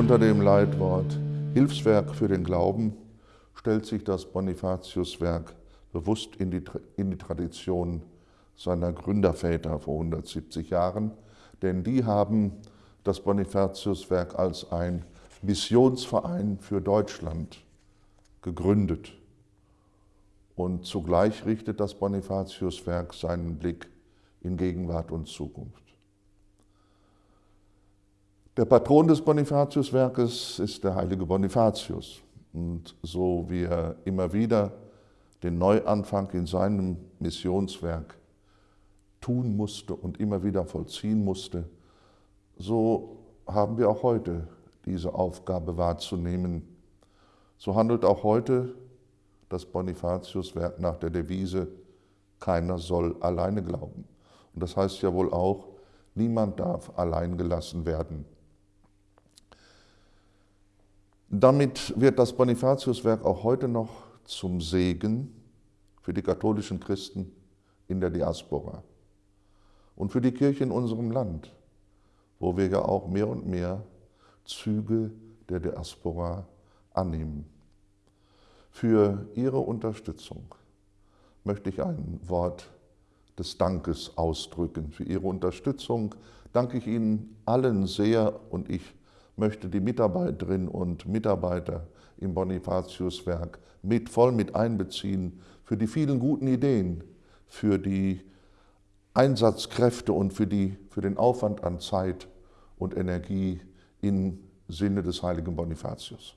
Unter dem Leitwort Hilfswerk für den Glauben stellt sich das Bonifatiuswerk bewusst in die, in die Tradition seiner Gründerväter vor 170 Jahren, denn die haben das Bonifatiuswerk als ein Missionsverein für Deutschland gegründet. Und zugleich richtet das Bonifatiuswerk seinen Blick in Gegenwart und Zukunft. Der Patron des Bonifatiuswerkes ist der heilige Bonifatius. Und so wie er immer wieder den Neuanfang in seinem Missionswerk tun musste und immer wieder vollziehen musste, so haben wir auch heute diese Aufgabe wahrzunehmen. So handelt auch heute das Bonifatiuswerk nach der Devise, keiner soll alleine glauben. Und das heißt ja wohl auch, niemand darf allein gelassen werden. Damit wird das Bonifatiuswerk auch heute noch zum Segen für die katholischen Christen in der Diaspora und für die Kirche in unserem Land, wo wir ja auch mehr und mehr Züge der Diaspora annehmen. Für Ihre Unterstützung möchte ich ein Wort des Dankes ausdrücken. Für Ihre Unterstützung danke ich Ihnen allen sehr und ich möchte die Mitarbeiterinnen und Mitarbeiter im Bonifatiuswerk mit, voll mit einbeziehen für die vielen guten Ideen, für die Einsatzkräfte und für, die, für den Aufwand an Zeit und Energie im Sinne des heiligen Bonifatius.